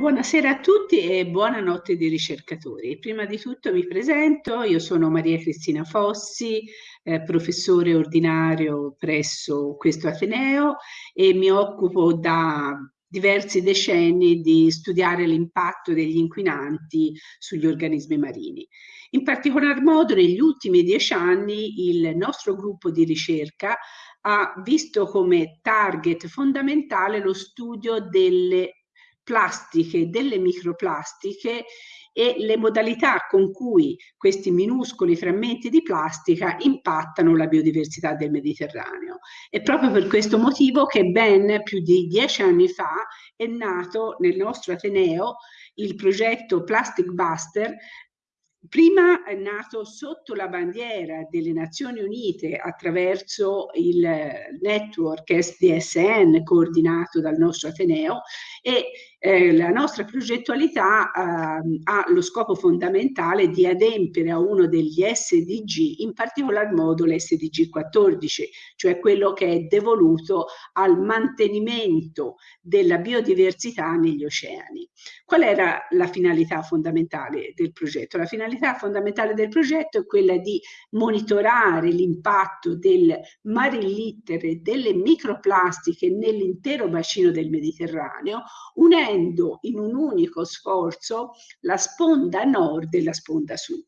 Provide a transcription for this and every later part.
Buonasera a tutti e buonanotte di ricercatori. Prima di tutto mi presento, io sono Maria Cristina Fossi, eh, professore ordinario presso questo Ateneo e mi occupo da diversi decenni di studiare l'impatto degli inquinanti sugli organismi marini. In particolar modo negli ultimi dieci anni il nostro gruppo di ricerca ha visto come target fondamentale lo studio delle plastiche, delle microplastiche e le modalità con cui questi minuscoli frammenti di plastica impattano la biodiversità del Mediterraneo. È proprio per questo motivo che ben più di dieci anni fa è nato nel nostro Ateneo il progetto Plastic Buster Prima è nato sotto la bandiera delle Nazioni Unite attraverso il network SDSN coordinato dal nostro Ateneo e eh, la nostra progettualità eh, ha lo scopo fondamentale di adempiere a uno degli SDG, in particolar modo l'SDG 14, cioè quello che è devoluto al mantenimento della biodiversità negli oceani. Qual era la finalità fondamentale del progetto? La finalità fondamentale del progetto è quella di monitorare l'impatto del marillitter delle microplastiche nell'intero bacino del Mediterraneo, unendo in un unico sforzo la sponda nord e la sponda sud.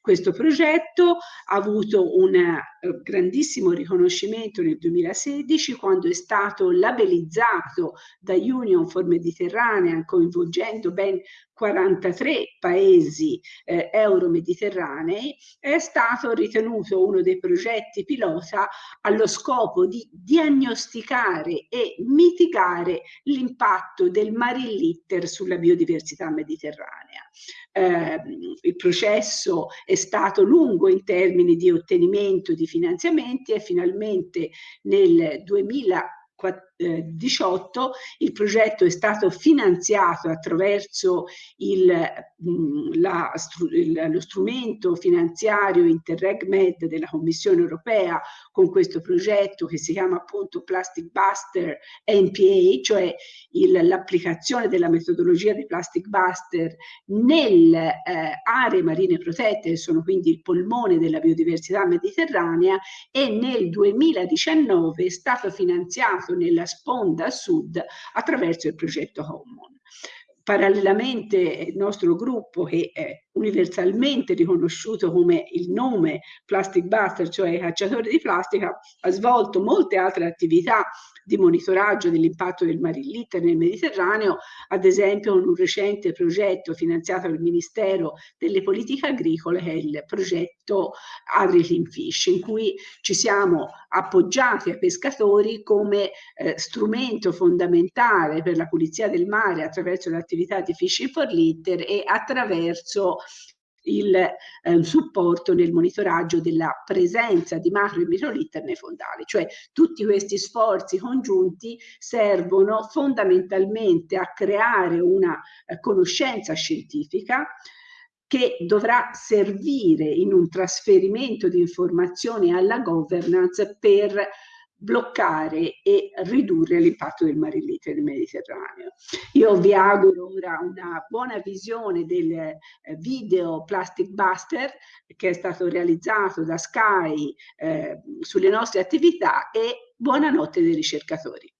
Questo progetto ha avuto un eh, grandissimo riconoscimento nel 2016 quando è stato labellizzato da Union for Mediterranean coinvolgendo ben 43 paesi eh, euro-mediterranei, è stato ritenuto uno dei progetti pilota allo scopo di diagnosticare e mitigare l'impatto del marilitter sulla biodiversità mediterranea. Eh, il processo è stato lungo in termini di ottenimento di finanziamenti e finalmente nel 2000 2018 il progetto è stato finanziato attraverso il, la, il, lo strumento finanziario Interreg Med della Commissione europea con questo progetto che si chiama appunto Plastic Buster NPA, cioè l'applicazione della metodologia di Plastic Buster nelle eh, aree marine protette, che sono quindi il polmone della biodiversità mediterranea e nel 2019 è stato finanziato realizzato nella sponda sud attraverso il progetto Common. Parallelamente il nostro gruppo, che è universalmente riconosciuto come il nome Plastic Buster, cioè cacciatore di plastica, ha svolto molte altre attività di monitoraggio dell'impatto del marilitter nel Mediterraneo, ad esempio con un recente progetto finanziato dal Ministero delle Politiche Agricole, che è il progetto Agri Fish, in cui ci siamo appoggiati ai pescatori come eh, strumento fondamentale per la pulizia del mare attraverso l'attività di Fishing for Litter e attraverso il eh, supporto nel monitoraggio della presenza di macro e microlitter nei fondali, cioè tutti questi sforzi congiunti servono fondamentalmente a creare una eh, conoscenza scientifica che dovrà servire in un trasferimento di informazioni alla governance per bloccare e ridurre l'impatto del marillite nel Mediterraneo. Io vi auguro ora una buona visione del eh, video Plastic Buster che è stato realizzato da Sky eh, sulle nostre attività e buonanotte dei ricercatori.